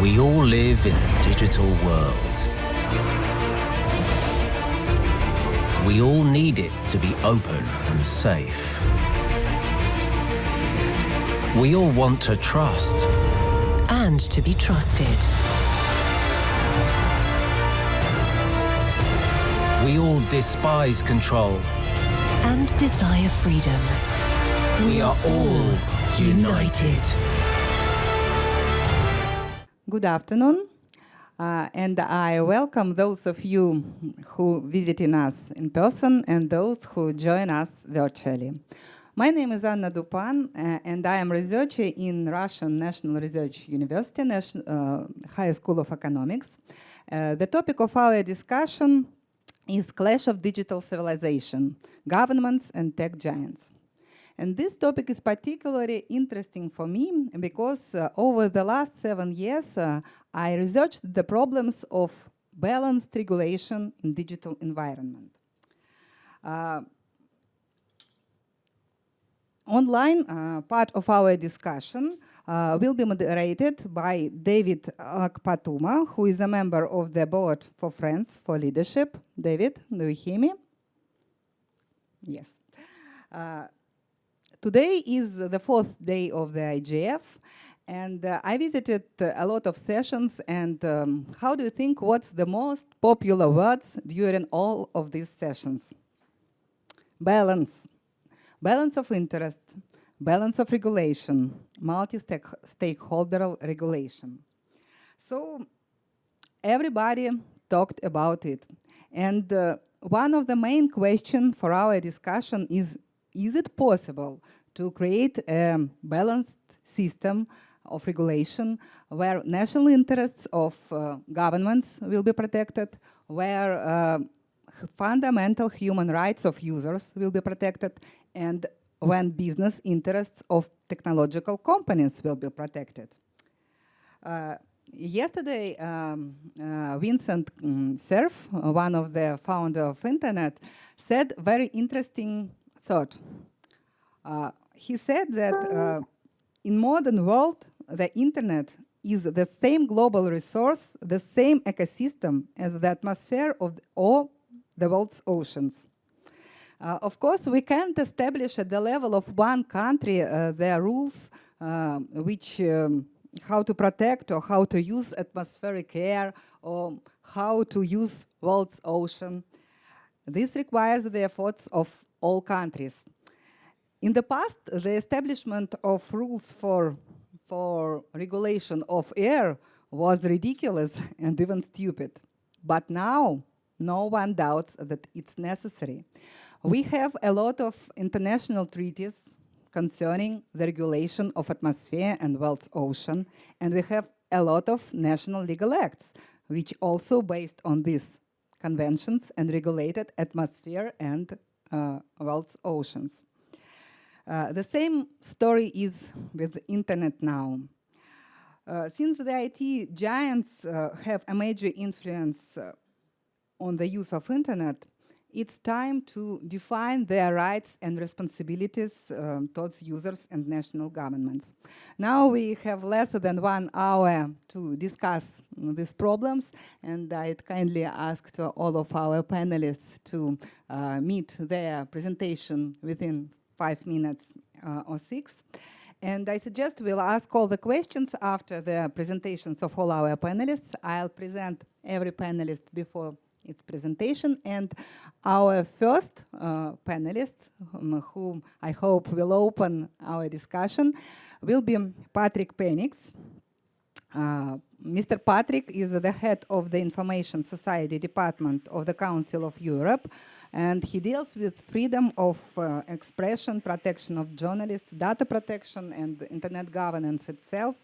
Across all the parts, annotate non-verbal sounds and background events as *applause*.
We all live in a digital world. We all need it to be open and safe. We all want to trust. And to be trusted. We all despise control. And desire freedom. We are all united. Good afternoon, uh, and I welcome those of you who visiting us in person and those who join us virtually. My name is Anna Dupan, uh, and I am researcher in Russian National Research University, National, uh, High School of Economics. Uh, the topic of our discussion is Clash of Digital Civilization, Governments and Tech Giants. And this topic is particularly interesting for me because uh, over the last seven years, uh, I researched the problems of balanced regulation in digital environment. Uh, online uh, part of our discussion uh, will be moderated by David Akpatuma, who is a member of the board for Friends for Leadership. David, do you hear me? Yes. Today is the fourth day of the IGF, and uh, I visited uh, a lot of sessions, and um, how do you think what's the most popular words during all of these sessions? Balance. Balance of interest, balance of regulation, multi-stakeholder regulation. So everybody talked about it. And uh, one of the main questions for our discussion is is it possible to create a balanced system of regulation where national interests of uh, governments will be protected, where uh, fundamental human rights of users will be protected, and when business interests of technological companies will be protected. Uh, yesterday, um, uh, Vincent um, Cerf, one of the founder of Internet, said very interesting thought. Uh, he said that uh, in modern world, the internet is the same global resource, the same ecosystem as the atmosphere of all the world's oceans. Uh, of course, we can't establish at the level of one country uh, the rules uh, which um, how to protect or how to use atmospheric air or how to use world's ocean. This requires the efforts of all countries. In the past, the establishment of rules for, for regulation of air was ridiculous *laughs* and even stupid. But now, no one doubts that it's necessary. We have a lot of international treaties concerning the regulation of atmosphere and world's ocean, and we have a lot of national legal acts, which also based on these conventions and regulated atmosphere and world's oceans. Uh, the same story is with the internet now. Uh, since the IT giants uh, have a major influence uh, on the use of internet, it's time to define their rights and responsibilities um, towards users and national governments. Now we have less than one hour to discuss these problems, and I'd kindly ask all of our panelists to uh, meet their presentation within five minutes uh, or six. And I suggest we'll ask all the questions after the presentations of all our panelists. I'll present every panelist before its presentation. And our first uh, panelist, um, whom I hope will open our discussion, will be Patrick Penninckx. Uh, Mr. Patrick is the head of the Information Society Department of the Council of Europe, and he deals with freedom of uh, expression, protection of journalists, data protection, and internet governance itself.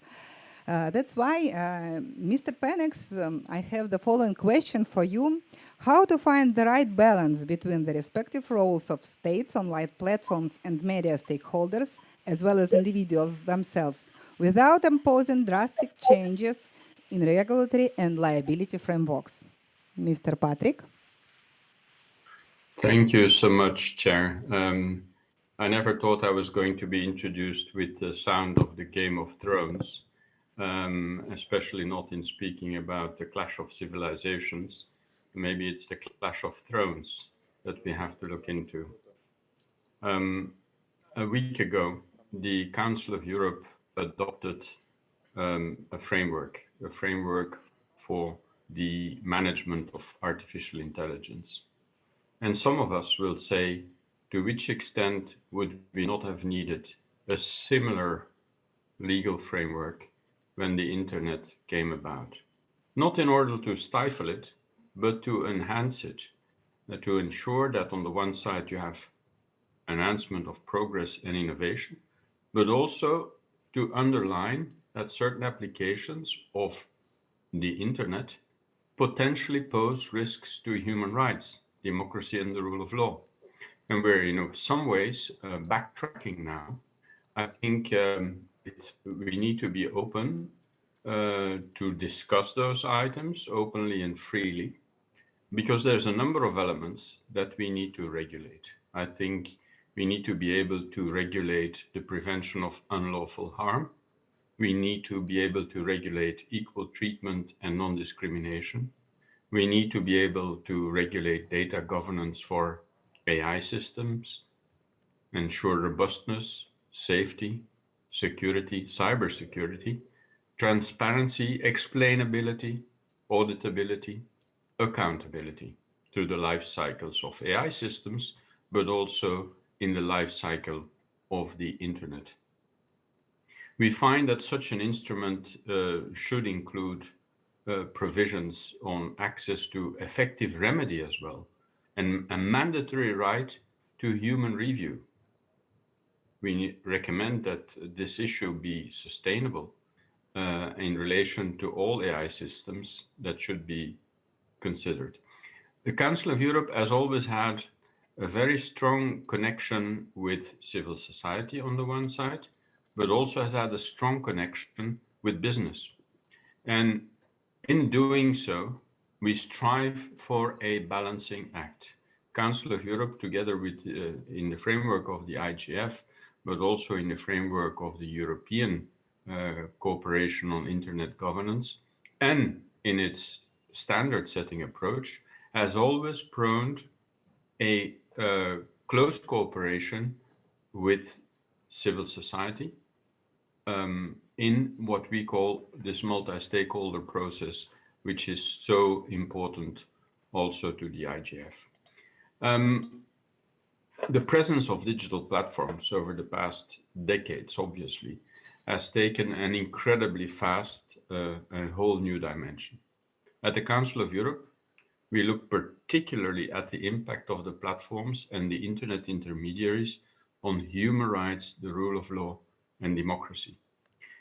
Uh, that's why, uh, Mr. Penninckx, um, I have the following question for you. How to find the right balance between the respective roles of states, online platforms, and media stakeholders, as well as individuals themselves, without imposing drastic changes in regulatory and liability frameworks? Mr. Patrick? Thank you so much, Chair. Um, I never thought I was going to be introduced with the sound of the Game of Thrones. Um, especially not in speaking about the clash of civilizations. Maybe it's the clash of thrones that we have to look into. Um, a week ago, the Council of Europe adopted um, a framework, a framework for the management of artificial intelligence. And some of us will say, to which extent would we not have needed a similar legal framework when the internet came about? Not in order to stifle it, but to enhance it, uh, to ensure that on the one side you have enhancement of progress and innovation, but also to underline that certain applications of the internet potentially pose risks to human rights, democracy and the rule of law. And we're, you know, some ways uh, backtracking now. I think um, we need to be open uh, to discuss those items openly and freely because there's a number of elements that we need to regulate. I think we need to be able to regulate the prevention of unlawful harm we need to be able to regulate equal treatment and non-discrimination. We need to be able to regulate data governance for AI systems, ensure robustness, safety, security, cybersecurity, transparency, explainability, auditability, accountability through the life cycles of AI systems, but also in the life cycle of the internet. We find that such an instrument uh, should include uh, provisions on access to effective remedy as well, and a mandatory right to human review. We recommend that this issue be sustainable uh, in relation to all AI systems that should be considered. The Council of Europe has always had a very strong connection with civil society on the one side, but also has had a strong connection with business. And in doing so, we strive for a balancing act. Council of Europe, together with uh, in the framework of the IGF, but also in the framework of the European uh, Cooperation on Internet Governance, and in its standard setting approach, has always prone a uh, close cooperation with civil society, um, in what we call this multi-stakeholder process, which is so important also to the IGF. Um, the presence of digital platforms over the past decades, obviously, has taken an incredibly fast uh, a whole new dimension. At the Council of Europe, we look particularly at the impact of the platforms and the internet intermediaries on human rights, the rule of law, and democracy.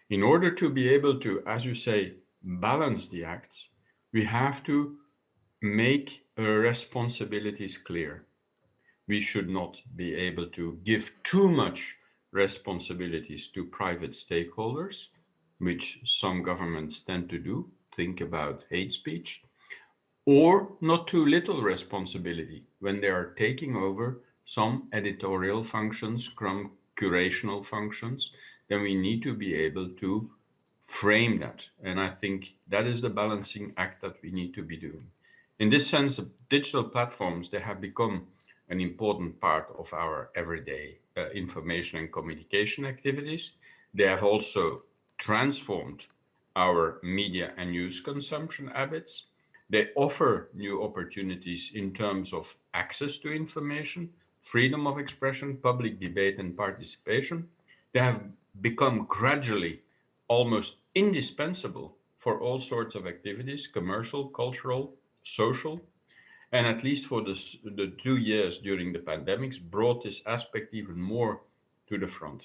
In order to be able to, as you say, balance the acts, we have to make responsibilities clear. We should not be able to give too much responsibilities to private stakeholders, which some governments tend to do, think about hate speech, or not too little responsibility when they are taking over some editorial functions, curational functions, then we need to be able to frame that. And I think that is the balancing act that we need to be doing. In this sense, digital platforms, they have become an important part of our everyday uh, information and communication activities. They have also transformed our media and news consumption habits. They offer new opportunities in terms of access to information, freedom of expression, public debate and participation. They have become gradually almost indispensable for all sorts of activities, commercial, cultural, social, and at least for this, the two years during the pandemics brought this aspect even more to the front.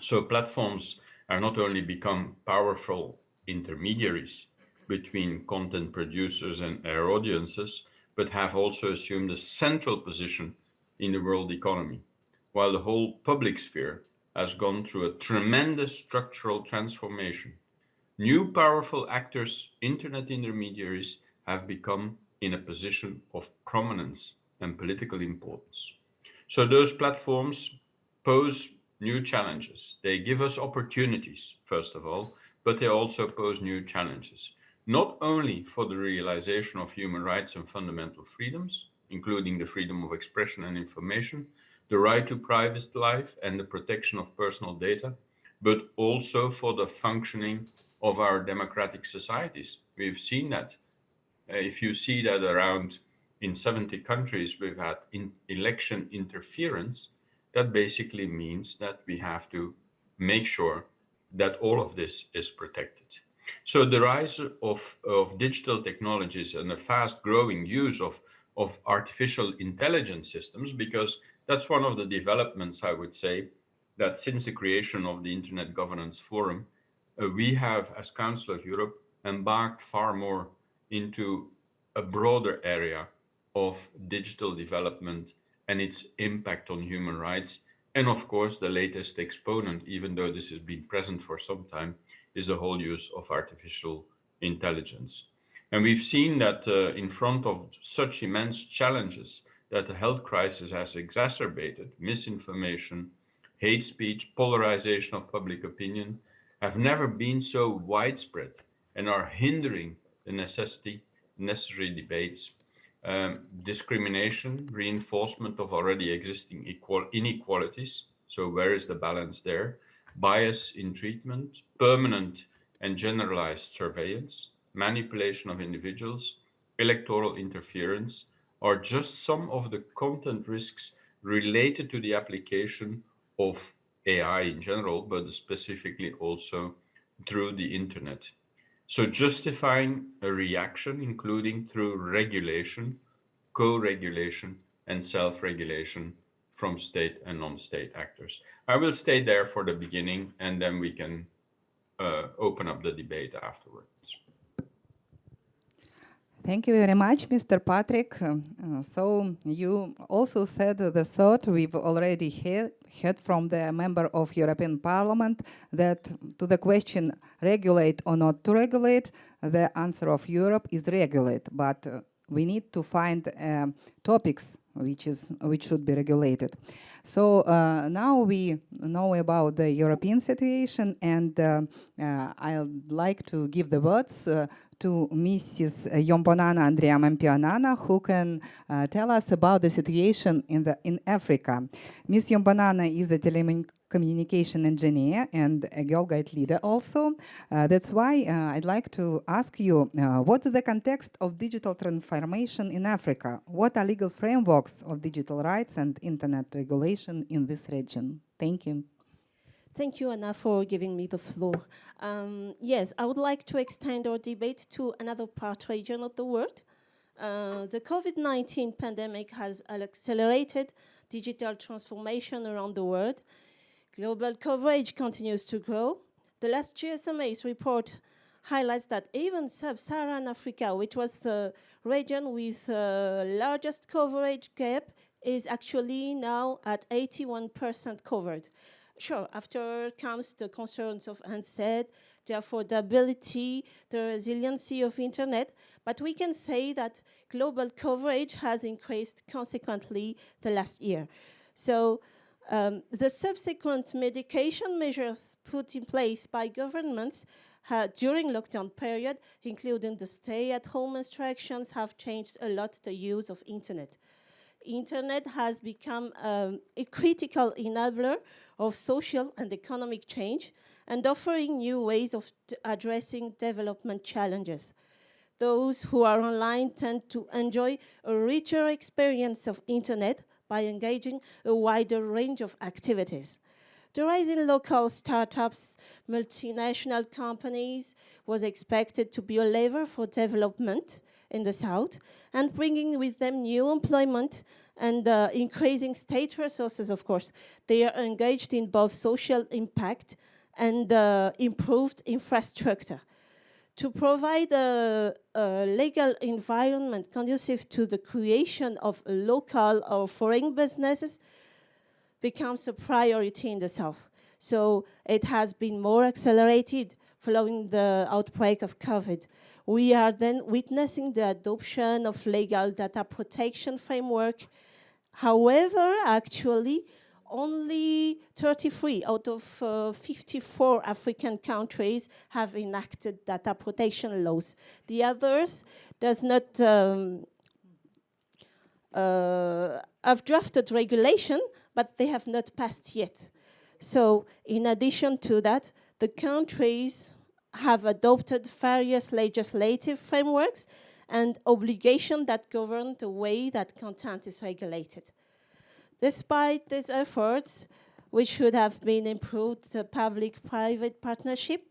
So platforms are not only become powerful intermediaries between content producers and their audiences, but have also assumed a central position in the world economy, while the whole public sphere has gone through a tremendous structural transformation. New powerful actors, internet intermediaries, have become in a position of prominence and political importance. So those platforms pose new challenges. They give us opportunities, first of all, but they also pose new challenges, not only for the realization of human rights and fundamental freedoms, including the freedom of expression and information, the right to private life and the protection of personal data, but also for the functioning of our democratic societies. We've seen that. Uh, if you see that around in 70 countries we've had in election interference, that basically means that we have to make sure that all of this is protected. So the rise of, of digital technologies and the fast growing use of, of artificial intelligence systems, because that's one of the developments, I would say, that since the creation of the Internet Governance Forum, uh, we have, as Council of Europe, embarked far more into a broader area of digital development and its impact on human rights. And of course, the latest exponent, even though this has been present for some time, is the whole use of artificial intelligence. And we've seen that uh, in front of such immense challenges that the health crisis has exacerbated, misinformation, hate speech, polarization of public opinion, have never been so widespread and are hindering the necessity, necessary debates um, discrimination, reinforcement of already existing equal inequalities. So where is the balance there? Bias in treatment, permanent and generalized surveillance, manipulation of individuals, electoral interference, are just some of the content risks related to the application of AI in general, but specifically also through the internet. So justifying a reaction, including through regulation, co-regulation, and self-regulation from state and non-state actors. I will stay there for the beginning, and then we can uh, open up the debate afterwards. Thank you very much, Mr. Patrick. Uh, so you also said the thought we've already heard, from the member of European Parliament that to the question regulate or not to regulate, the answer of Europe is regulate, but uh, we need to find uh, topics which is which should be regulated. So uh, now we know about the European situation, and uh, uh, I'd like to give the words uh, to Mrs. Yombonana Andrea Mampionana, who can uh, tell us about the situation in the in Africa. Ms. Yombonana is a communication engineer and a Girl Guide leader also. Uh, that's why uh, I'd like to ask you, uh, what's the context of digital transformation in Africa? What are legal frameworks of digital rights and internet regulation in this region? Thank you. Thank you, Anna, for giving me the floor. Um, yes, I would like to extend our debate to another part region of the world. Uh, the COVID-19 pandemic has accelerated digital transformation around the world, Global coverage continues to grow. The last GSMA's report highlights that even sub-Saharan Africa, which was the region with the largest coverage gap, is actually now at 81% covered. Sure, after comes the concerns of handset, the affordability, the resiliency of internet, but we can say that global coverage has increased consequently the last year. So um, the subsequent medication measures put in place by governments uh, during lockdown period, including the stay-at-home instructions, have changed a lot the use of internet. Internet has become um, a critical enabler of social and economic change and offering new ways of addressing development challenges. Those who are online tend to enjoy a richer experience of internet by engaging a wider range of activities. The rise in local startups, multinational companies was expected to be a lever for development in the South and bringing with them new employment and uh, increasing state resources, of course. They are engaged in both social impact and uh, improved infrastructure to provide a, a, legal environment conducive to the creation of local or foreign businesses becomes a priority in the South. So it has been more accelerated following the outbreak of COVID. We are then witnessing the adoption of legal data protection framework. However, actually, only 33 out of uh, 54 African countries have enacted data protection laws. The others does not um, uh, have drafted regulation, but they have not passed yet. So in addition to that, the countries have adopted various legislative frameworks and obligations that govern the way that content is regulated. Despite these efforts, which should have been improved the public-private partnership,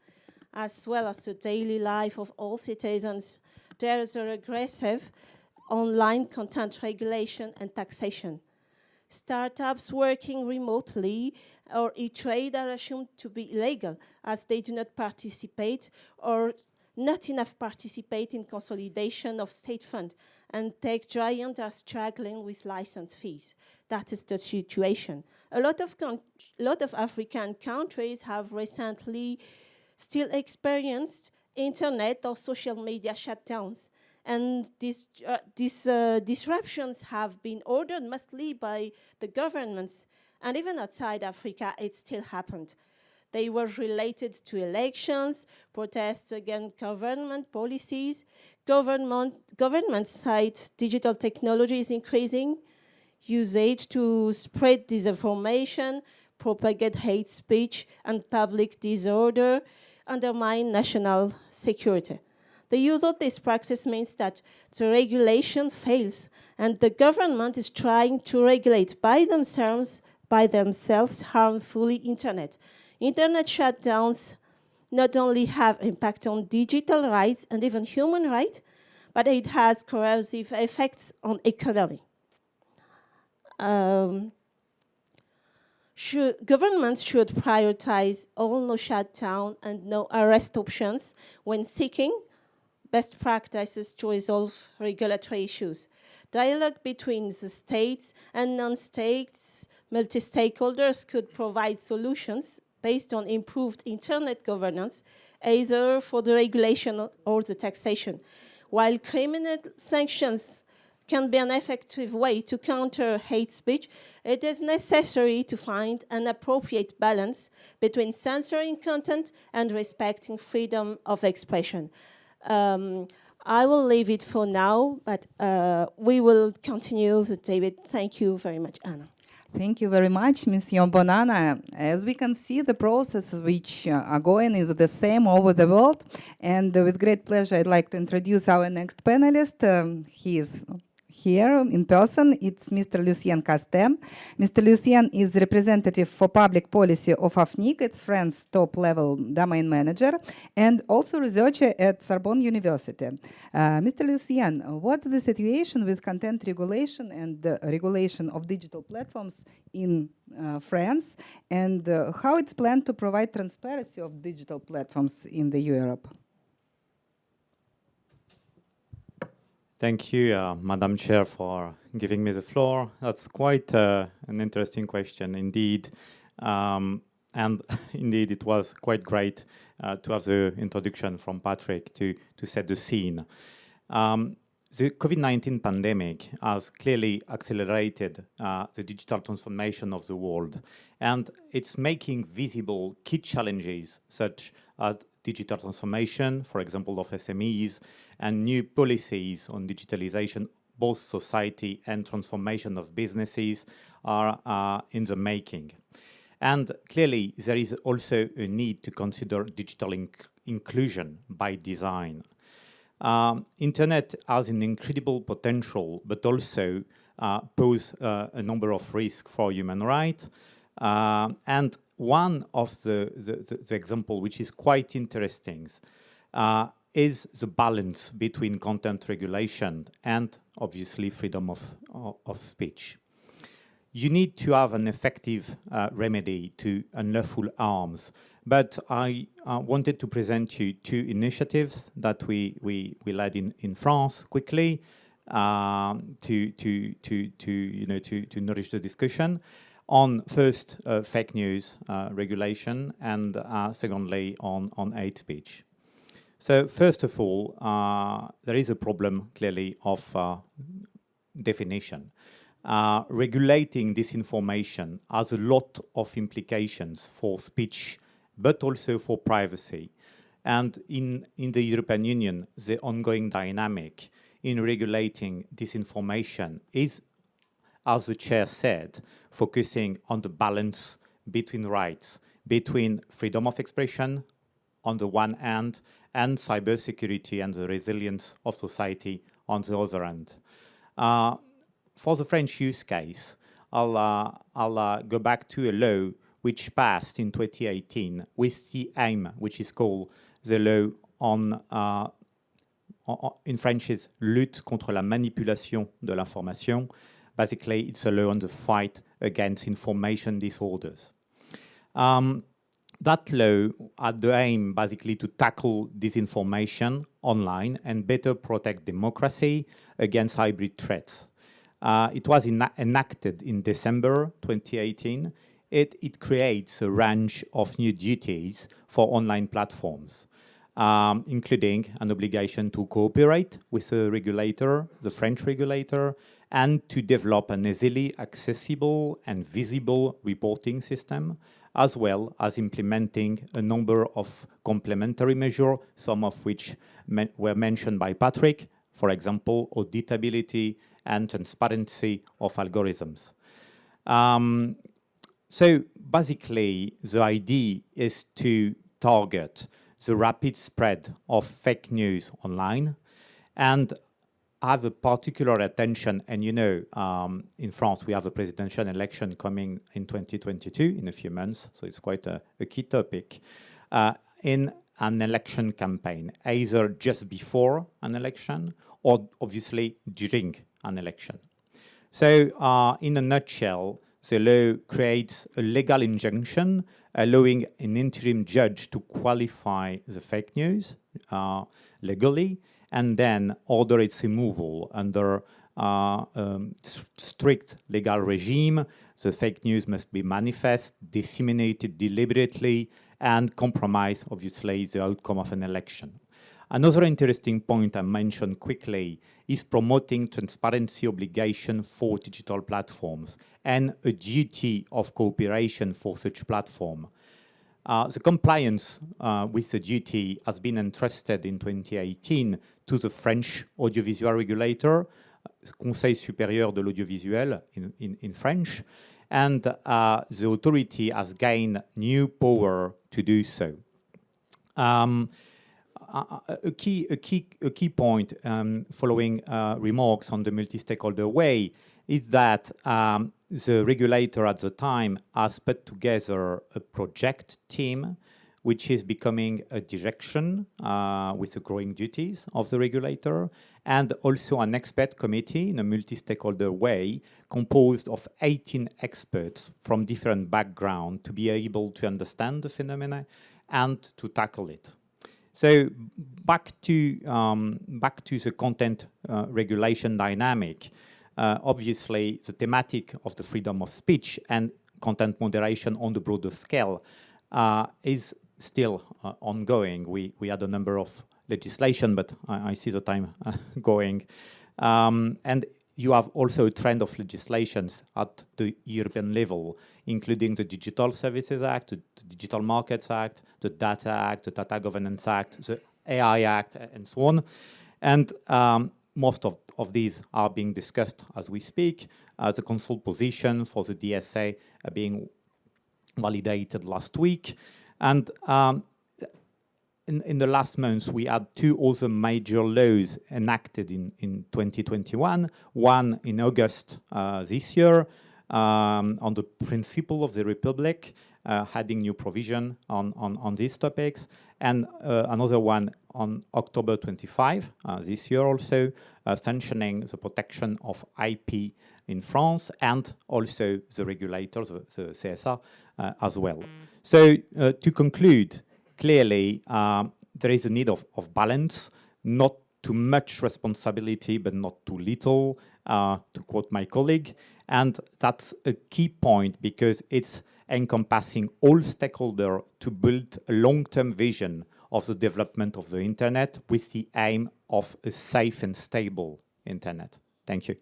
as well as the daily life of all citizens, there is a regressive online content regulation and taxation. Startups working remotely or e-trade are assumed to be illegal as they do not participate or not enough participate in consolidation of state fund and tech giants are struggling with license fees. That is the situation. A lot of, lot of African countries have recently still experienced internet or social media shutdowns. And these, uh, these uh, disruptions have been ordered mostly by the governments. And even outside Africa, it still happened. They were related to elections, protests against government policies, government, government side digital technology is increasing, usage to spread disinformation, propagate hate speech and public disorder, undermine national security. The use of this practice means that the regulation fails and the government is trying to regulate by themselves, by themselves harmfully internet. Internet shutdowns not only have impact on digital rights and even human rights, but it has corrosive effects on economy. Um, should, governments should prioritize all no shutdown and no arrest options when seeking best practices to resolve regulatory issues. Dialogue between the states and non-states multi-stakeholders could provide solutions based on improved internet governance, either for the regulation or the taxation. While criminal sanctions can be an effective way to counter hate speech, it is necessary to find an appropriate balance between censoring content and respecting freedom of expression. Um, I will leave it for now, but uh, we will continue the debate. Thank you very much, Anna. Thank you very much, Monsieur Bonanna. As we can see, the processes which uh, are going is the same over the world. And with great pleasure, I'd like to introduce our next panelist. Um, he is here in person, it's Mr. Lucien Castex. Mr. Lucien is representative for public policy of AFNIC, it's France's top-level domain manager, and also researcher at Sorbonne University. Uh, Mr. Lucien, what's the situation with content regulation and the regulation of digital platforms in uh, France, and uh, how it's planned to provide transparency of digital platforms in the Europe? Thank you, uh, Madam Chair, for giving me the floor. That's quite uh, an interesting question indeed. Um, and *laughs* indeed, it was quite great uh, to have the introduction from Patrick to, to set the scene. Um, the COVID-19 pandemic has clearly accelerated uh, the digital transformation of the world, and it's making visible key challenges such as digital transformation, for example, of SMEs, and new policies on digitalization, both society and transformation of businesses are uh, in the making. And clearly, there is also a need to consider digital inc inclusion by design. Um, Internet has an incredible potential, but also uh, pose uh, a number of risks for human rights. Uh, and one of the, the, the, example which is quite interesting uh, is the balance between content regulation and obviously freedom of, of, of speech. You need to have an effective uh, remedy to unlawful arms, but I uh, wanted to present you two initiatives that we, we, we led in, in France quickly um, to, to, to, to, you know, to, to nourish the discussion on first uh, fake news uh, regulation and uh, secondly on, on hate speech. So first of all, uh, there is a problem clearly of uh, definition. uh, regulating disinformation has a lot of implications for speech, but also for privacy. And in, in the European Union, the ongoing dynamic in regulating disinformation is, as the chair said, focusing on the balance between rights, between freedom of expression on the one hand, and cybersecurity and the resilience of society on the other hand. Uh, for the French use case, I'll, uh, I'll uh, go back to a law which passed in 2018 with the aim, which is called the law on, uh, in French is lutte contre la manipulation de l'information. Basically, it's a law on the fight against information disorders. Um, that law had the aim basically to tackle disinformation online and better protect democracy against hybrid threats. Uh, it was enacted in December 2018. It, it creates a range of new duties for online platforms, um, including an obligation to cooperate with the regulator, the French regulator, and to develop an easily accessible and visible reporting system, as well as implementing a number of complementary measures, some of which were mentioned by Patrick, for example, auditability and transparency of algorithms. Um, so basically, the idea is to target the rapid spread of fake news online and have a particular attention, and you know, um, in France, we have a presidential election coming in 2022, in a few months, so it's quite a, a key topic, uh, in an election campaign, either just before an election or obviously during an election. So uh, in a nutshell, the law creates a legal injunction allowing an interim judge to qualify the fake news uh, legally and then order its removal under uh, um, strict legal regime. The fake news must be manifest, disseminated deliberately, and compromise, obviously, the outcome of an election. Another interesting point I mentioned quickly is promoting transparency obligation for digital platforms and a duty of cooperation for such platform. Uh, the compliance uh, with the duty has been entrusted in 2018 to the French audiovisual regulator, Conseil supérieur de l'audiovisuel in, in, in, French, and uh, the authority has gained new power to do so. Um, a, key, a, key, a key point um, following uh, remarks on the multi-stakeholder way is that um, the regulator at the time has put together a project team which is becoming a direction uh, with the growing duties of the regulator, and also an expert committee in a multi-stakeholder way composed of 18 experts from different backgrounds to be able to understand the phenomena and to tackle it. So back to um, back to the content uh, regulation dynamic. Uh, obviously, the thematic of the freedom of speech and content moderation on the broader scale uh, is still uh, ongoing. We we had a number of legislation, but I, I see the time *laughs* going. Um, and you have also a trend of legislations at the European level, including the Digital Services Act, the Digital Markets Act, the Data Act, the Data Governance Act, the AI Act, and so on. And um, most of, of these are being discussed as we speak. Uh, the consult position for the DSA are being validated last week. And um, in, in the last months, we had two other major laws enacted in, in 2021, one in August uh, this year um, on the principle of the Republic, uh, adding new provision on, on, on these topics, and uh, another one on October 25 uh, this year also, uh, sanctioning the protection of IP in France and also the regulators, the, the uh, as well. So to conclude, clearly um, there is a need of, of balance, not too much responsibility, but not too little, uh, to quote my colleague. And that's a key point because it's encompassing all stakeholders to build a long-term vision of the development of the internet with the aim of a safe and stable internet. Thank you.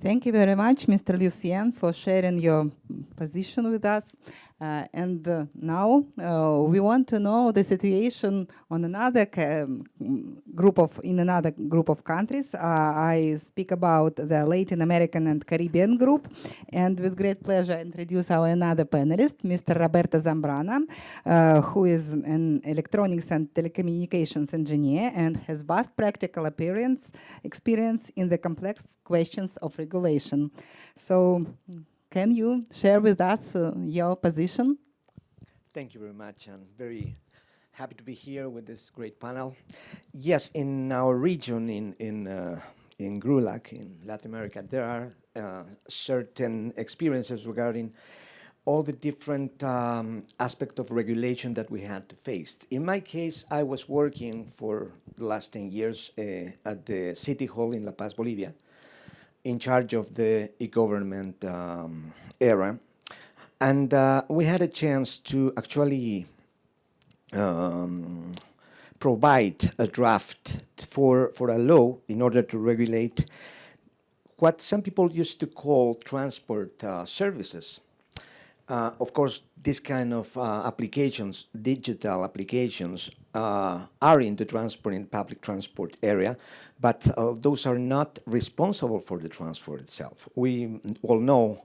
Thank you very much, Mr. Lucien, for sharing your position with us. Uh, and uh, now uh, we want to know the situation on another um, group of in another group of countries. Uh, I speak about the Latin American and Caribbean group, and with great pleasure introduce our another panelist, Mr. Roberto Zambrana, uh, who is an electronics and telecommunications engineer and has vast practical experience in the complex questions of regulation. So can you share with us uh, your position? Thank you very much. I'm very happy to be here with this great panel. Yes, in our region, in in uh, in GRULAC, in Latin America, there are uh, certain experiences regarding all the different um, aspects of regulation that we had to face. In my case, I was working for the last 10 years uh, at the City Hall in La Paz, Bolivia, in charge of the e-government um, era. And uh, we had a chance to actually um, provide a draft for, for a law in order to regulate what some people used to call transport uh, services. Uh, of course, this kind of uh, applications, digital applications, uh, are in the transport in public transport area, but uh, those are not responsible for the transport itself. We all know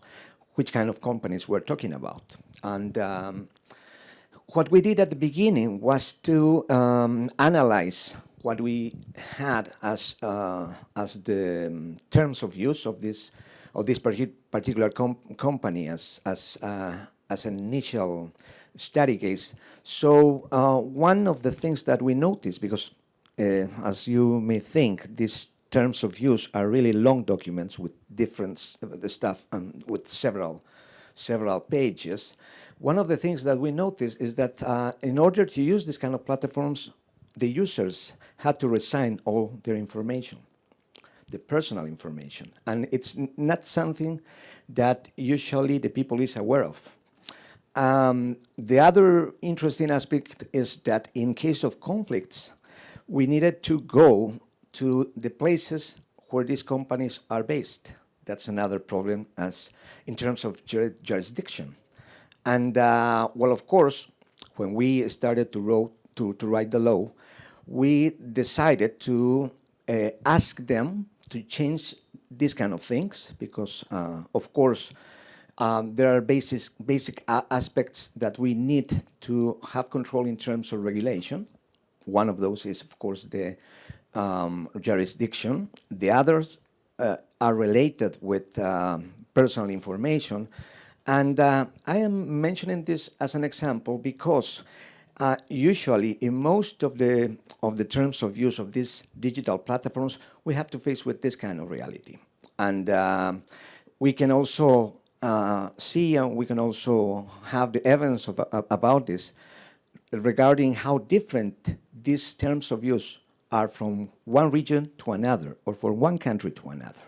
which kind of companies we're talking about. And um, what we did at the beginning was to um, analyze what we had as uh, as the um, terms of use of this of this particular com company as as uh, as an initial study case. So uh, one of the things that we noticed, because uh, as you may think, these terms of use are really long documents with different the stuff and with several several pages. One of the things that we noticed is that uh, in order to use this kind of platforms, the users had to resign all their information, the personal information. And it's not something that usually the people is aware of. Um, the other interesting aspect is that in case of conflicts, we needed to go to the places where these companies are based. That's another problem as in terms of jur jurisdiction. And uh, well, of course, when we started to, wrote, to, to write the law, we decided to uh, ask them to change these kind of things because, uh, of course, um, there are basic, basic aspects that we need to have control in terms of regulation. One of those is, of course, the um, jurisdiction. The others uh, are related with um, personal information. And uh, I am mentioning this as an example because uh, usually in most of the of the terms of use of these digital platforms, we have to face with this kind of reality. And um, we can also uh, see and we can also have the evidence of, uh, about this regarding how different these terms of use are from one region to another or from one country to another.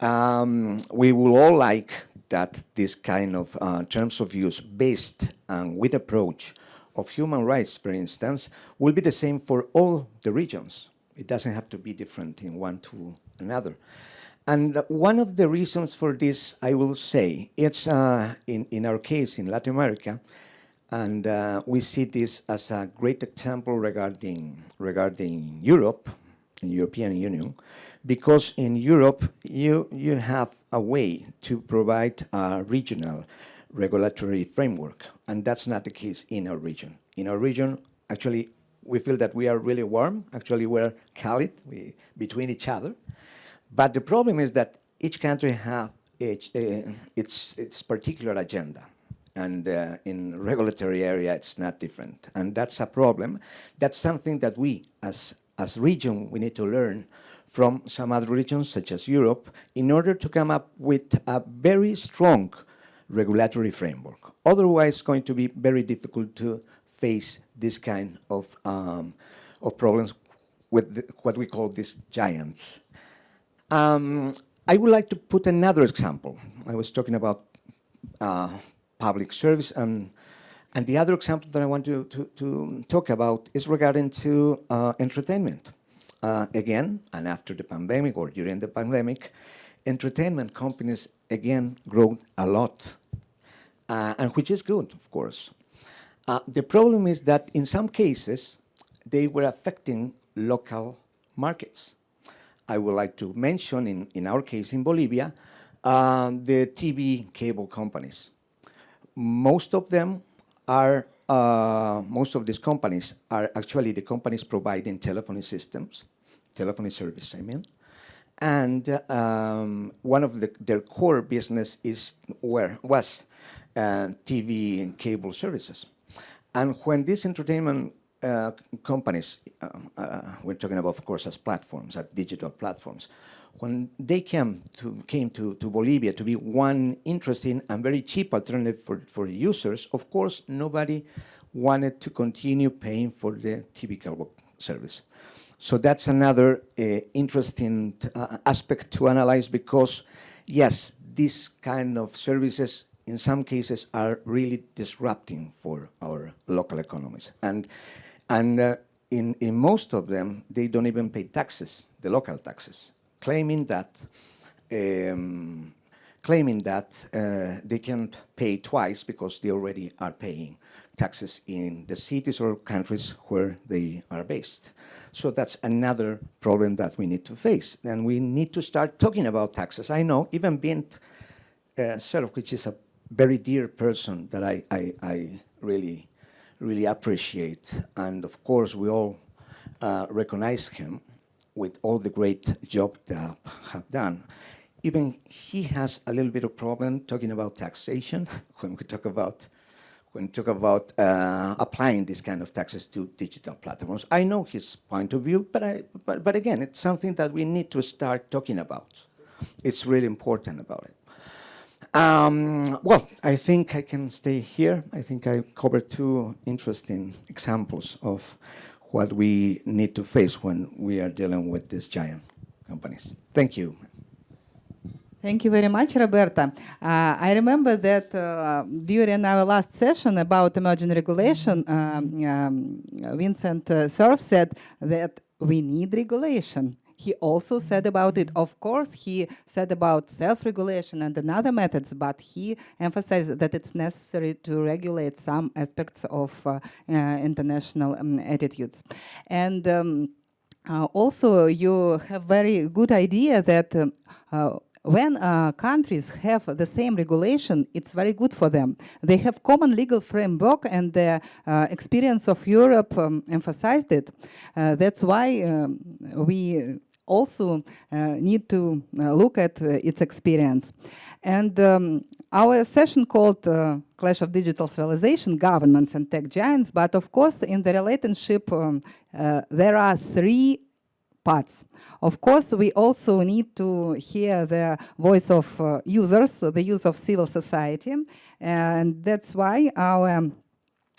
Um, we will all like that this kind of uh, terms of use based and with approach of human rights, for instance, will be the same for all the regions. It doesn't have to be different in one to another. And one of the reasons for this, I will say, it's uh, in, in our case in Latin America, and uh, we see this as a great example regarding, regarding Europe, the European Union, because in Europe, you, you have a way to provide a regional regulatory framework, and that's not the case in our region. In our region, actually, we feel that we are really warm. Actually, we're Khalid we, between each other. But the problem is that each country has its, uh, its, its particular agenda. And uh, in regulatory area, it's not different. And that's a problem. That's something that we, as, as region, we need to learn from some other regions, such as Europe, in order to come up with a very strong regulatory framework. Otherwise, it's going to be very difficult to face this kind of, um, of problems with the, what we call these giants. Um, I would like to put another example. I was talking about uh, public service, and, and the other example that I want to, to, to talk about is regarding to uh, entertainment. Uh, again, and after the pandemic or during the pandemic, entertainment companies again grow a lot, uh, and which is good, of course. Uh, the problem is that in some cases, they were affecting local markets. I would like to mention, in, in our case in Bolivia, uh, the TV cable companies. Most of them are, uh, most of these companies are actually the companies providing telephony systems, telephony service, I mean. And um, one of the, their core business is where was uh, TV and cable services. And when these entertainment uh, companies, uh, uh, we're talking about, of course, as platforms, as digital platforms, when they came to, came to, to Bolivia to be one interesting and very cheap alternative for, for users, of course, nobody wanted to continue paying for the TV cable service. So that's another uh, interesting uh, aspect to analyze because, yes, these kind of services in some cases are really disrupting for our local economies. And, and uh, in, in most of them, they don't even pay taxes, the local taxes, claiming that, um, claiming that uh, they can pay twice because they already are paying taxes in the cities or countries where they are based. So that's another problem that we need to face. And we need to start talking about taxes. I know, even Vint uh, Cerf, which is a very dear person that I, I, I really, really appreciate. And of course, we all uh, recognize him with all the great job that have done. Even he has a little bit of problem talking about taxation *laughs* when we talk about when we talk about uh, applying this kind of taxes to digital platforms. I know his point of view, but, I, but, but again, it's something that we need to start talking about. It's really important about it. Um, well, I think I can stay here. I think I covered two interesting examples of what we need to face when we are dealing with these giant companies. Thank you. Thank you very much, Roberta. Uh, I remember that uh, during our last session about emerging regulation, um, um, Vincent uh, said that we need regulation he also said about it, of course, he said about self-regulation and another methods, but he emphasized that it's necessary to regulate some aspects of uh, uh, international um, attitudes. And um, uh, also, you have very good idea that uh, when uh, countries have the same regulation, it's very good for them. They have common legal framework and the uh, experience of Europe um, emphasized it. Uh, that's why um, we also uh, need to uh, look at uh, its experience. And um, our session called Clash of Digital Civilization, Governments and Tech Giants, but of course in the relationship um, there are three parts. Of course, we also need to hear the voice of uh, users, the use of civil society, and that's why our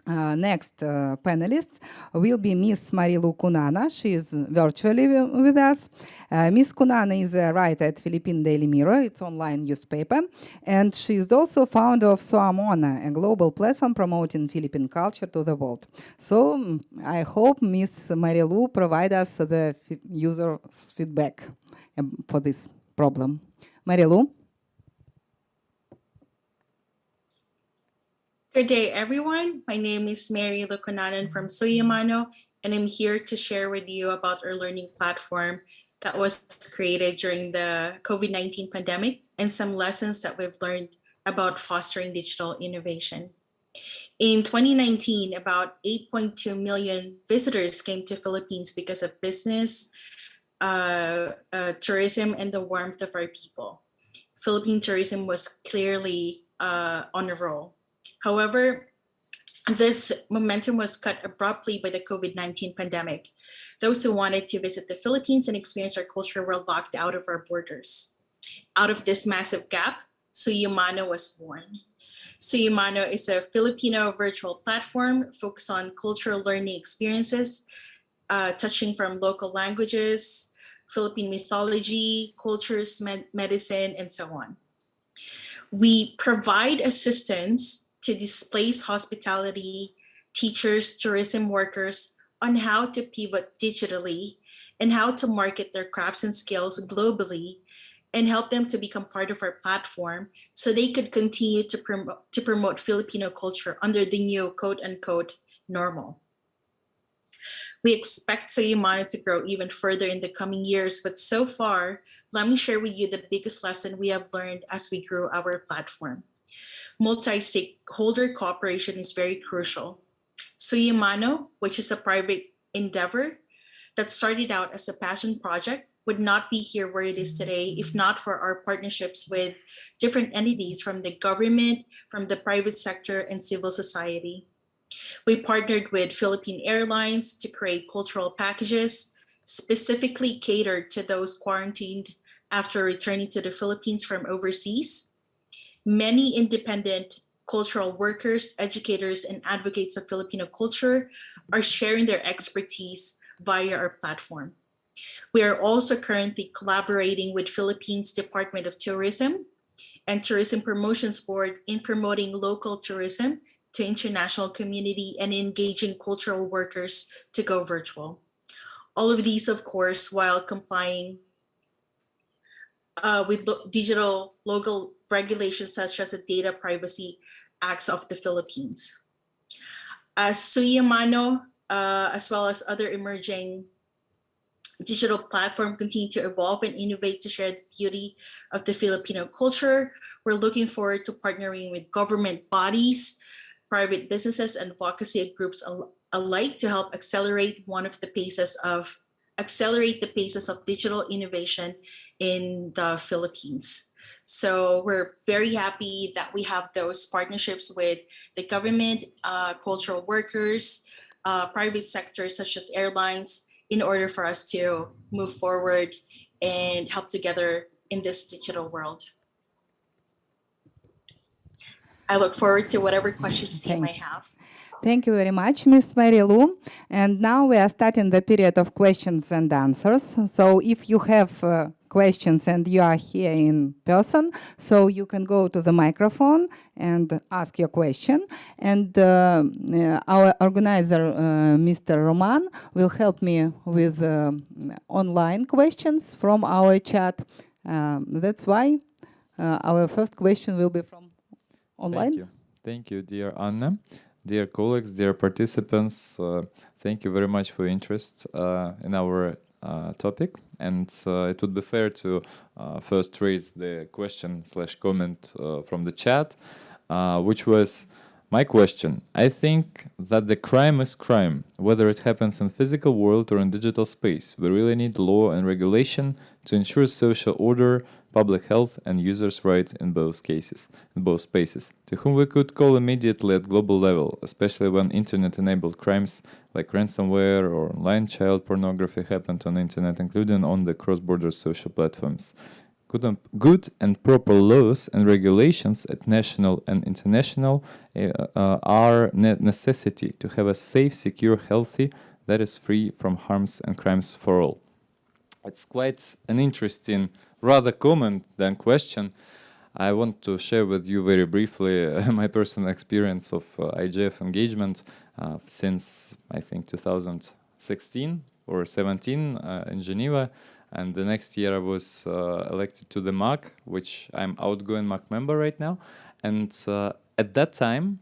uh, next uh, panelist will be Miss Marilu Kunana. She is virtually with us. Uh, Miss Kunana is a writer at Philippine Daily Mirror, its online newspaper, and she is also founder of SOAMONA, a global platform promoting Philippine culture to the world. So mm, I hope Miss Marilu provide us the user feedback um, for this problem. Marilu? Good day, everyone. My name is Mary Lukunanan from Suyamano, and I'm here to share with you about our learning platform that was created during the COVID-19 pandemic and some lessons that we've learned about fostering digital innovation. In 2019, about 8.2 million visitors came to Philippines because of business, uh, uh, tourism, and the warmth of our people. Philippine tourism was clearly uh, on a roll. However, this momentum was cut abruptly by the COVID-19 pandemic. Those who wanted to visit the Philippines and experience our culture were locked out of our borders. Out of this massive gap, Suyumano was born. Suyumano is a Filipino virtual platform focused on cultural learning experiences, uh, touching from local languages, Philippine mythology, cultures, med medicine, and so on. We provide assistance to displace hospitality, teachers, tourism workers on how to pivot digitally and how to market their crafts and skills globally and help them to become part of our platform so they could continue to, promote to promote Filipino culture under the new quote unquote normal. We expect Soyumano to grow even further in the coming years, but so far, let me share with you the biggest lesson we have learned as we grew our platform. Multi-stakeholder cooperation is very crucial. Suyamano, which is a private endeavor that started out as a passion project, would not be here where it is today if not for our partnerships with different entities from the government, from the private sector, and civil society. We partnered with Philippine Airlines to create cultural packages specifically catered to those quarantined after returning to the Philippines from overseas. Many independent cultural workers, educators, and advocates of Filipino culture are sharing their expertise via our platform. We are also currently collaborating with Philippines Department of Tourism and Tourism Promotions Board in promoting local tourism to international community and engaging cultural workers to go virtual. All of these, of course, while complying uh, with lo digital local regulations such as the Data Privacy Acts of the Philippines. As Suyamano, uh, as well as other emerging digital platform continue to evolve and innovate to share the beauty of the Filipino culture. We're looking forward to partnering with government bodies, private businesses and advocacy groups al alike to help accelerate one of the paces of accelerate the paces of digital innovation in the Philippines. So we're very happy that we have those partnerships with the government, uh, cultural workers, uh, private sectors such as airlines in order for us to move forward and help together in this digital world. I look forward to whatever questions you Thank you. have. Thank you very much, Ms. Mary Lou. And now we are starting the period of questions and answers. So if you have uh, questions and you are here in person, so you can go to the microphone and ask your question. And uh, uh, our organizer, uh, Mr. Roman, will help me with uh, online questions from our chat. Um, that's why our first question will be from online. Thank you. Thank you, dear Anna. Dear colleagues, dear participants, uh, thank you very much for your interest uh, in our topic. And uh, it would be fair to uh, first raise the question slash comment uh, from the chat, which was my question. I think that the crime is crime, whether it happens in physical world or in digital space. We really need law and regulation to ensure social order, public health and users' rights in both cases, in both spaces, to whom we could call immediately at global level, especially when internet-enabled crimes like ransomware or online child pornography happened on internet, including on the cross-border social platforms. Good and, proper laws and regulations at national and international uh, uh, are ne necessity to have a safe, secure, healthy, that is free from harms and crimes for all. It's quite an interesting rather comment than question. I want to share with you very briefly uh, *laughs* my personal experience of uh, IGF engagement uh, since I think 2016 or 17 uh, in Geneva and the next year I was uh, elected to the MAG which I'm outgoing MAG member right now and uh, at that time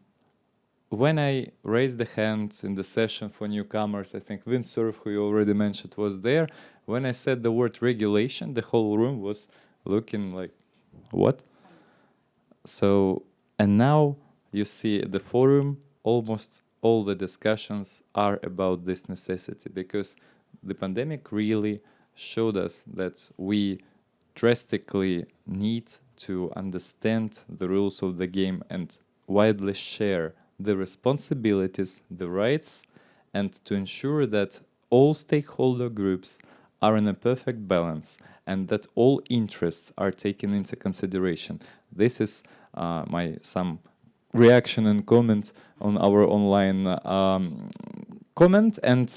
when I raised the hand in the session for newcomers, I think Vint Cerf, who you already mentioned, was there. When I said the word regulation, the whole room was looking like, what? So, and now you see the forum, almost all the discussions are about this necessity because the pandemic really showed us that we drastically need to understand the rules of the game and widely share the responsibilities, the rights, and to ensure that all stakeholder groups are in a perfect balance and that all interests are taken into consideration. This is uh, my some reaction and comments on our online um, comment and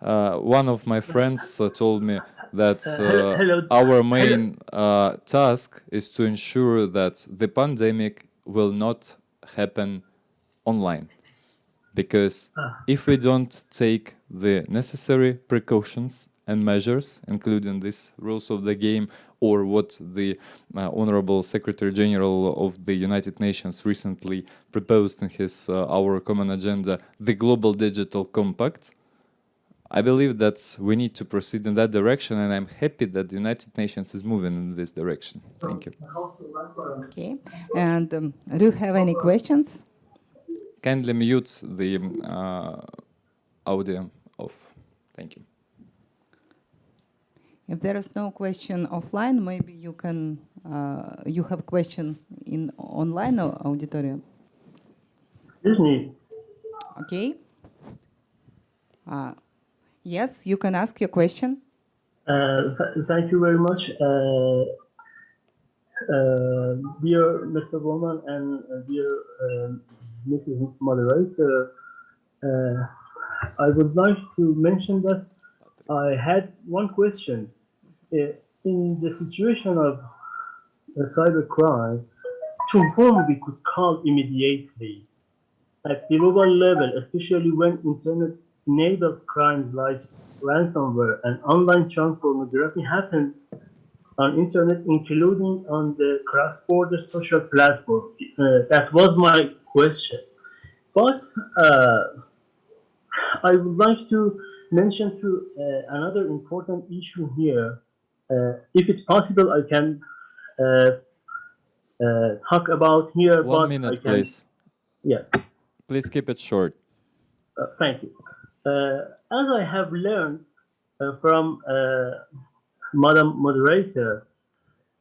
uh, one of my friends uh, told me that uh, our main uh, task is to ensure that the pandemic will not happen online. Because if we don't take the necessary precautions and measures, including these rules of the game, or what the uh, Honorable Secretary General of the United Nations recently proposed in his uh, Our Common Agenda, the Global Digital Compact. I believe that we need to proceed in that direction, and I'm happy that the United Nations is moving in this direction. Thank you. Okay. And um, do you have any questions? Kindly mute the uh, audio off. Thank you. If there is no question offline, maybe you can, uh, you have question in online au- auditorium. Excuse me. Okay. Uh, yes, you can ask your question. Uh, th- thank you very much, uh, uh, dear Mr. Bowman and uh, dear Mrs. Moderator. Uh, I would like to mention that I had one question. In the situation of cybercrime, to whom we could call immediately at the global level, especially when internet-enabled crimes like ransomware and online child pornography happen on internet, including on the cross-border social platform. Uh, that was my question. But uh, I would like to mention to uh, another important issue here. Uh, if it's possible, I can uh, uh, talk about here. One but I minute, can, please. Yeah. Please keep it short. Uh, thank you. Uh, as I have learned uh, from uh, Madam Moderator,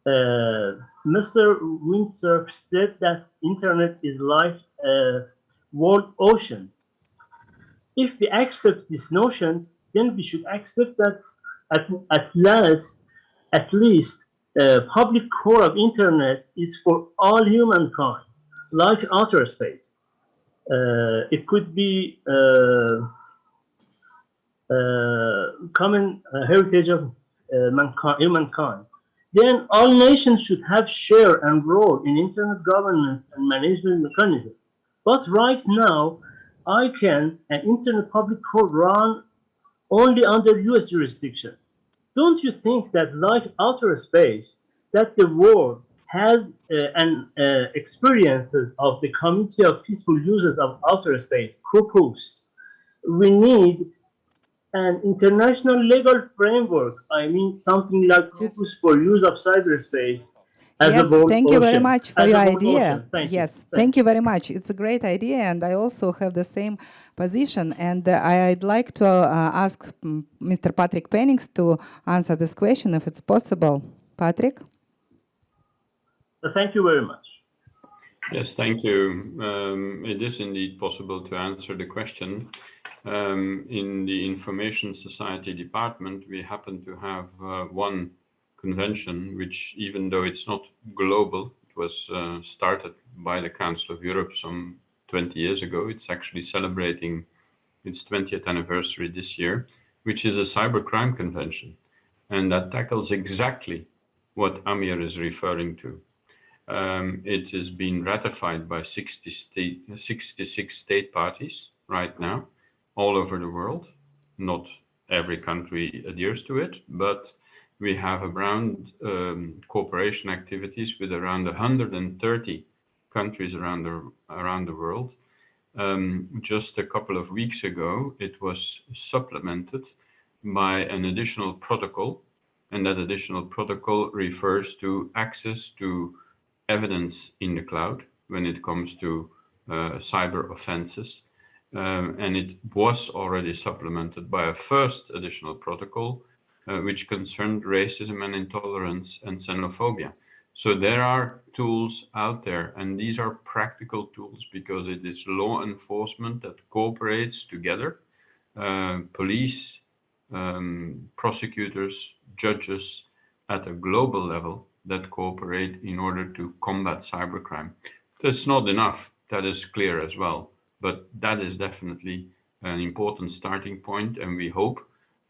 uh, Mr. Vint Cerf said that internet is like a world ocean. If we accept this notion, then we should accept that at, at last, at least, uh, public core of internet is for all humankind, like outer space. Uh, it could be uh, uh, common uh, heritage of uh, mankind, humankind. Then all nations should have share and role in internet governance and management mechanism. But right now, ICANN an Internet Public Code run only under US jurisdiction. Don't you think that like outer space, that the world has uh, an uh, experiences of the community of peaceful users of outer space, COPUOS. We need an international legal framework. I mean, something like Yes. COPUOS for use of cyberspace yes, world thank you very much for as your idea. Thank yes, Thank thank you very much. It's a great idea, and I also have the same position. And uh, I'd like to uh, ask mm, Mr. Patrick Penninckx to answer this question, if it's possible. Patrick? Uh, Thank you very much. Yes, thank you. Um, it is indeed possible to answer the question. Um, in the Information Society Department, we happen to have uh, one convention, which even though it's not global, it was uh, started by the Council of Europe some 20 years ago. It's actually celebrating its 20th anniversary this year, which is a cybercrime convention. And that tackles exactly what Amir is referring to. Um, it has been ratified by 60 state, 66 state parties right now, all over the world. Not every country adheres to it, but we have around um, cooperation activities with around 130 countries around the around the world. Um, just a couple of weeks ago, it was supplemented by an additional protocol, and that additional protocol refers to access to evidence in the cloud when it comes to uh, cyber offenses. Um, and it was already supplemented by a first additional protocol, which concerned racism and intolerance and xenophobia. So there are tools out there, and these are practical tools because it is law enforcement that cooperates together, uh, police, um, prosecutors, judges at a global level that cooperate in order to combat cybercrime. That's not enough, that is clear as well, but that is definitely an important starting point, and we hope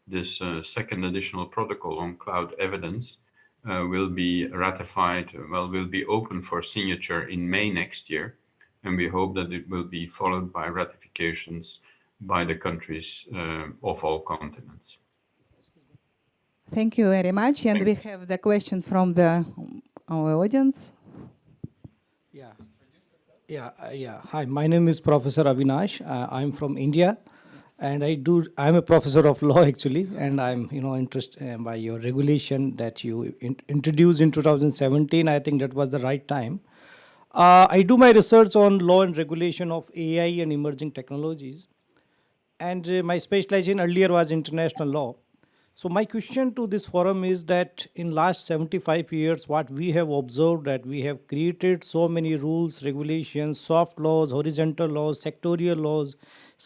this uh, second additional protocol on cloud evidence uh, will be ratified, well, will be open for signature in May next year, and we hope that it will be followed by ratifications by the countries uh, of all continents. Thank you very much. And we have the question from the our audience. Yeah. Yeah, uh, yeah. Hi, my name is Professor Avinash. Uh, I'm from India, and I do. I'm a professor of law actually, and I'm you know interested uh, by your regulation that you in introduced in 2017. I think that was the right time. Uh, I do my research on law and regulation of AI and emerging technologies, and uh, my specialization earlier was international law. So my question to this forum is that in last 75 years, what we have observed that we have created so many rules, regulations, soft laws, horizontal laws, sectorial laws,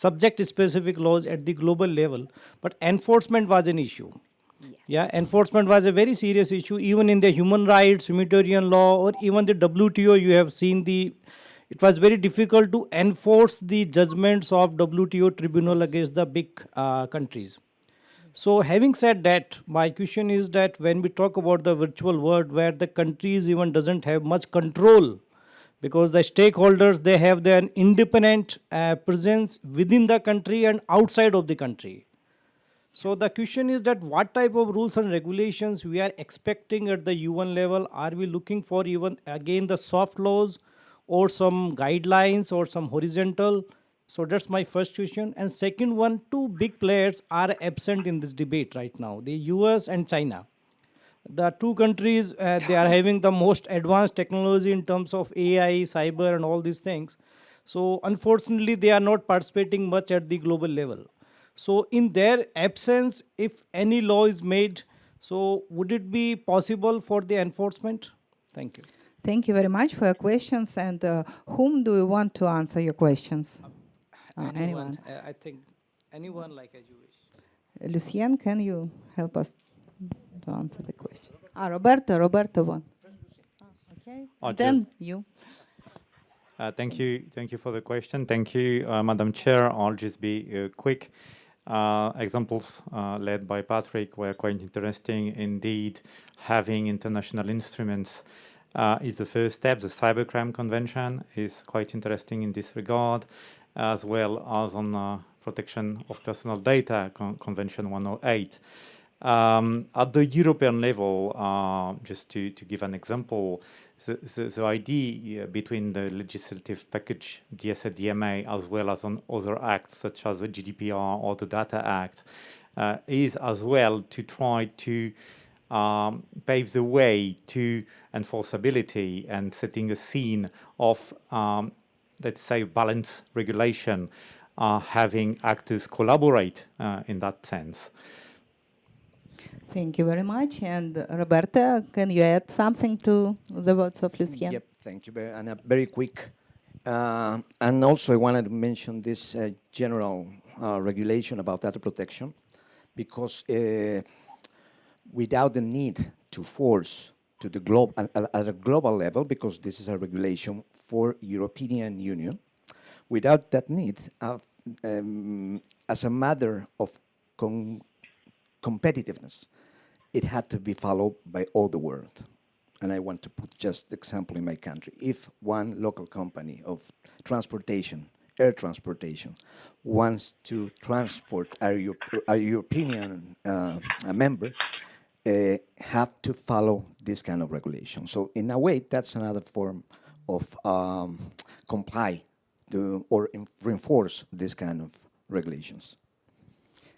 subject-specific laws at the global level, but enforcement was an issue. Yeah, enforcement was a very serious issue, even in the human rights, humanitarian law, or even the WTO, you have seen the, it was very difficult to enforce the judgments of WTO tribunal against the big uh, countries. So having said that, my question is that when we talk about the virtual world where the countries even doesn't have much control because the stakeholders, they have their independent uh, presence within the country and outside of the country. So the question is that what type of rules and regulations we are expecting at the UN level? Are we looking for even again the soft laws or some guidelines or some horizontal so that's my first question. And second one, two big players are absent in this debate right now, the US and China. The two countries, uh, they are having the most advanced technology in terms of AI, cyber and all these things. So unfortunately, they are not participating much at the global level. So in their absence, if any law is made, so would it be possible for the enforcement? Thank you. Thank you very much for your questions. And uh, whom do you want to answer your questions? Uh, anyone? Uh, I think anyone like as you wish. Lucien, can you help us to answer the question? Ah, Roberto, Roberto one. Okay, Oh, then you. Uh, Thank you. Thank you for the question. Thank you, uh, Madam Chair. I'll just be uh, quick. Uh, Examples uh, led by Patrick were quite interesting indeed. Having international instruments uh, is the first step. The Cybercrime Convention is quite interesting in this regard, as well as on uh, Protection of Personal Data Con- Convention 108. Um, at the European level, uh, just to, to give an example, the, the, the idea between the legislative package, DSA, DMA, as well as on other acts such as the GDPR or the Data Act, uh, is as well to try to um, pave the way to enforceability and setting a scene of, um, let's say, balanced regulation, uh, having actors collaborate uh, in that sense. Thank you very much. And Roberta, can you add something to the words of Lucien? Yep, thank you. Very, and very quick. Uh, and also, I wanted to mention this uh, general uh, regulation about data protection, because uh, without the need to force to the globe at, a global level, because this is a regulation for European Union, without that need, um, as a matter of competitiveness, it had to be followed by all the world. And I want to put just example in my country. If one local company of transportation, air transportation, wants to transport a, Euro- a European uh, a member, uh, have to follow this kind of regulation. So in a way, that's another form of um, comply to, or reinforce this kind of regulations.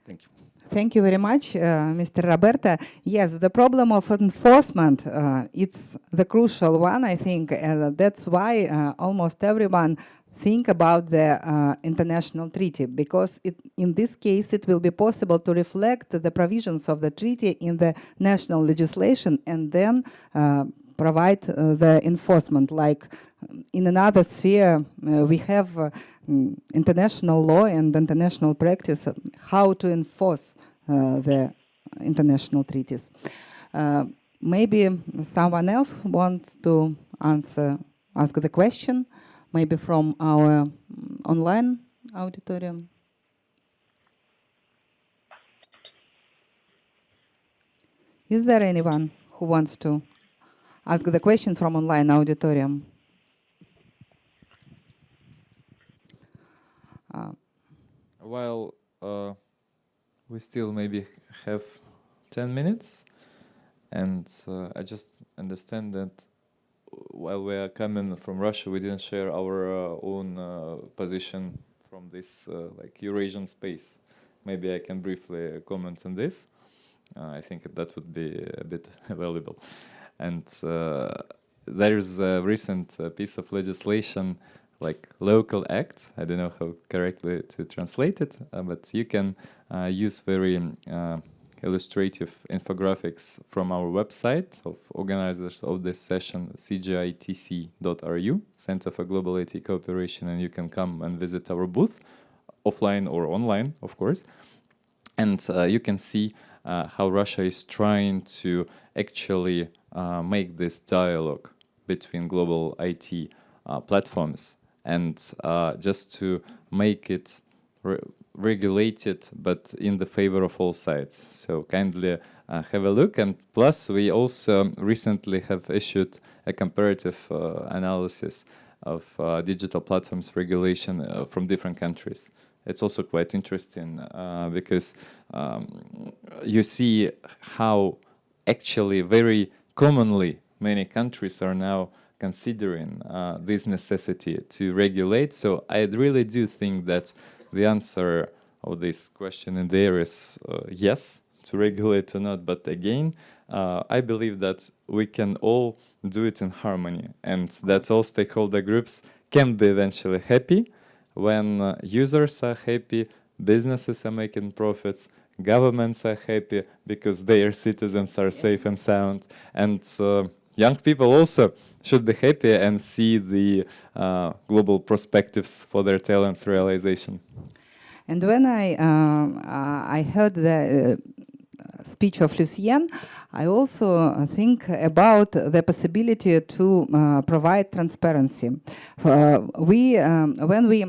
Thank you. Thank you very much, uh, Mr. Roberta. Yes, the problem of enforcement, uh, it's the crucial one, I think, and that's why uh, almost everyone think about the uh, international treaty, because it, in this case, it will be possible to reflect the provisions of the treaty in the national legislation and then uh, provide uh, the enforcement. Like in another sphere, uh, we have uh, international law and international practice, uh, how to enforce the international treaties. Uh, maybe someone else wants to answer, ask the question, maybe from our mm, online auditorium. Is there anyone who wants to ask the question from online auditorium? Uh, While uh, we still maybe have 10 minutes. And uh, I just understand that while we are coming from Russia, we didn't share our uh, own uh, position from this uh, like Eurasian space. Maybe I can briefly comment on this. Uh, I think that would be a bit *laughs* valuable. And uh, there is a recent piece of legislation like local act. I don't know how correctly to translate it, but you can use very um, illustrative infographics from our website of organizers of this session, cgitc.ru, Center for Global IT Cooperation, and you can come and visit our booth, offline or online, of course. And uh, you can see uh, how Russia is trying to actually uh, make this dialogue between global IT uh, platforms and uh, just to make it regulated but in the favor of all sides. So kindly uh, have a look and plus we also recently have issued a comparative uh, analysis of uh, digital platforms regulation uh, from different countries. It's also quite interesting uh, because um, you see how actually very commonly many countries are now considering uh, this necessity to regulate. So I really do think that the answer of this question in there is uh, yes, to regulate or not. But again, uh, I believe that we can all do it in harmony and that all stakeholder groups can be eventually happy when uh, users are happy, businesses are making profits, governments are happy because their citizens are yes. safe and sound, and uh, young people also should be happy and see the uh, global perspectives for their talents realization. And when I um, uh, I heard the uh, speech of Lucien, I also think about the possibility to uh, provide transparency. Uh, we um, when we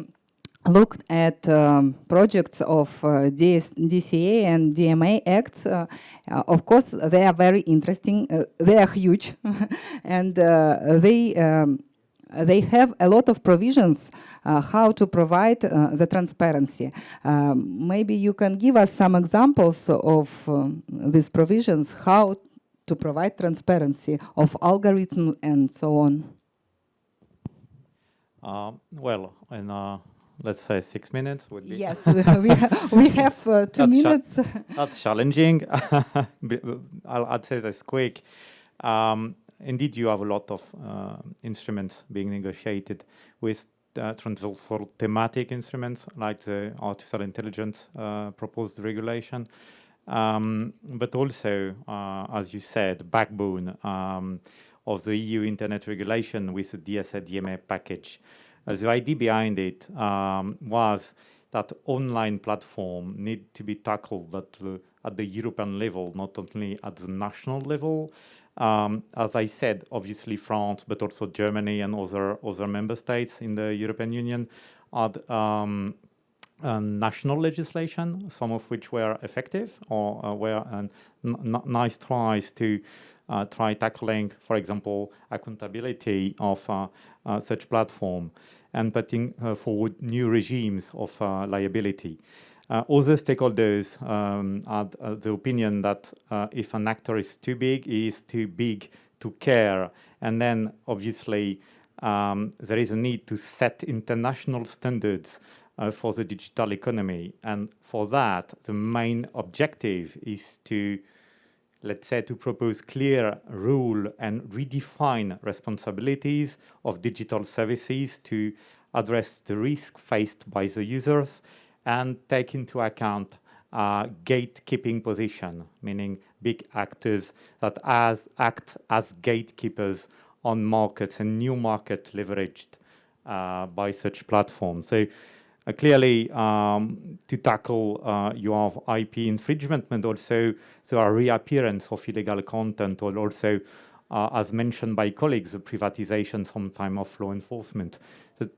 looked at um, projects of uh, DS, DCA and DMA acts, uh, uh, of course, they are very interesting. Uh, they are huge, *laughs* and uh, they um, they have a lot of provisions uh, how to provide the transparency. Um, maybe you can give us some examples of these provisions, how to provide transparency of algorithm and so on. well, in let's say six minutes would be. Yes, we, have, we *laughs* have uh, two that's minutes. *laughs* that's challenging. *laughs* I'll, I'd say that's quick. Um, indeed, you have a lot of uh, instruments being negotiated with uh, transversal thematic instruments like the artificial intelligence uh, proposed regulation. Um, but also, uh, as you said, backbone um, of the EU internet regulation with the DSA DMA package. Uh, the idea behind it um, was that online platform need to be tackled at the, at the European level, not only at the national level. Um, as I said, obviously France, but also Germany and other other member states in the European Union had um, national legislation, some of which were effective or uh, were uh, nice tries to uh, try tackling, for example, accountability of uh, uh, such platform and putting uh, forward new regimes of liability. Other stakeholders um, had the opinion that if an actor is too big, he is too big to care. And then obviously um, there is a need to set international standards uh, for the digital economy. And for that, the main objective is to let's say, to propose clear rule and redefine responsibilities of digital services to address the risk faced by the users and take into account uh, gatekeeping position, meaning big actors that as, act as gatekeepers on markets and new market leveraged uh, by such platforms. So clearly, um, to tackle uh, you have IP infringement, but also are reappearance of illegal content, or also, uh, as mentioned by colleagues, the privatization sometime of law enforcement. So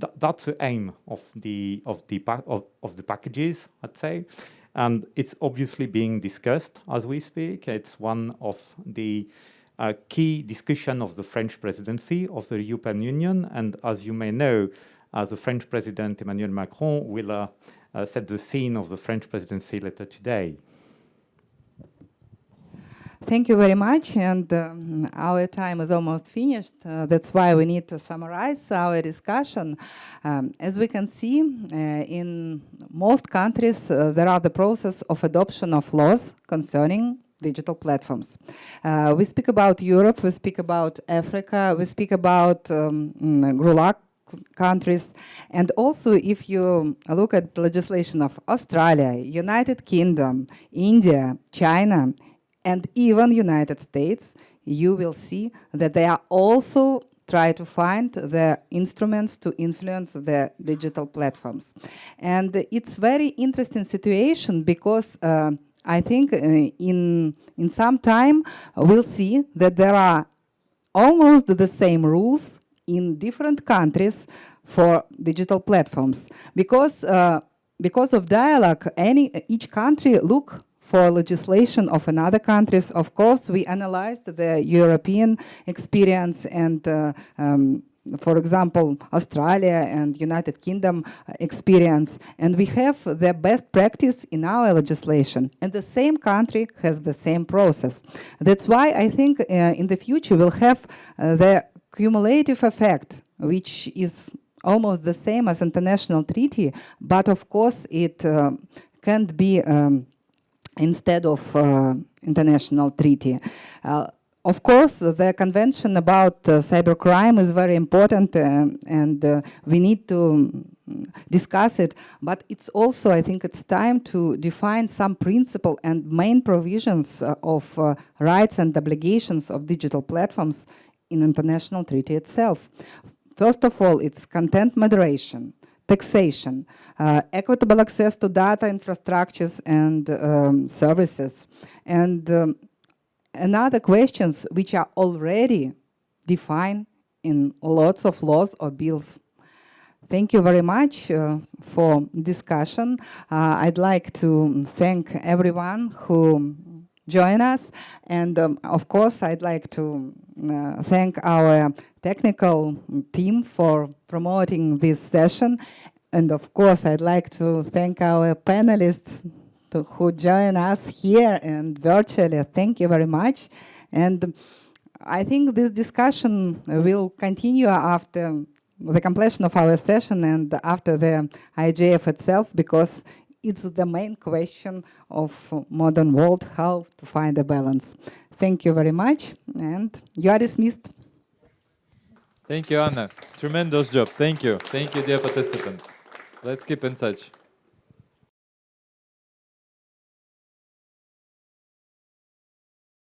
th that's the aim of the of the of, of the packages, I'd say, and it's obviously being discussed as we speak. It's one of the uh, key discussion of the French presidency of the European Union, and as you may know, uh, the French President Emmanuel Macron will uh, uh, set the scene of the French presidency later today. thank you very much. And um, our time is almost finished. Uh, that's why we need to summarize our discussion. Um, as we can see, uh, in most countries, uh, there are the process of adoption of laws concerning digital platforms. Uh, we speak about Europe, we speak about Africa, we speak about um, GRULAC countries. And also, if you look at the legislation of Australia, United Kingdom, India, China, and even United States, you will see that they are also try to find the instruments to influence the digital platforms. And it's very interesting situation because uh, I think uh, in, in some time we'll see that there are almost the same rules in different countries for digital platforms. Because uh, because of dialogue any each country look for legislation of another countries. Of course we analyzed the european experience and uh, um, for example, Australia and United Kingdom experience, and we have the best practice in our legislation, and the same country has the same process. That's why I think uh, in the future we'll have uh, the cumulative effect, which is almost the same as international treaty, but of course it uh, can't be um, instead of uh, international treaty. Uh, of course, the convention about uh, cybercrime is very important uh, and uh, we need to discuss it, but it's also, I think it's time to define some principle and main provisions of rights and obligations of digital platforms in international treaty itself. First of all, it's content moderation, taxation, uh, equitable access to data infrastructures and um, services, and um, another questions which are already defined in lots of laws or bills. Thank you very much uh, for discussion. Uh, I'd like to thank everyone who joined us. And um, of course, I'd like to uh, thank our technical team for promoting this session. And of course, I'd like to thank our panelists to, who join us here and virtually. Thank you very much. And I think this discussion will continue after the completion of our session and after the IGF itself, because it's the main question of modern world, how to find a balance. Thank you very much, and you are dismissed. Thank you, Anna. Tremendous job. Thank you. Thank you, dear participants. Let's keep in touch.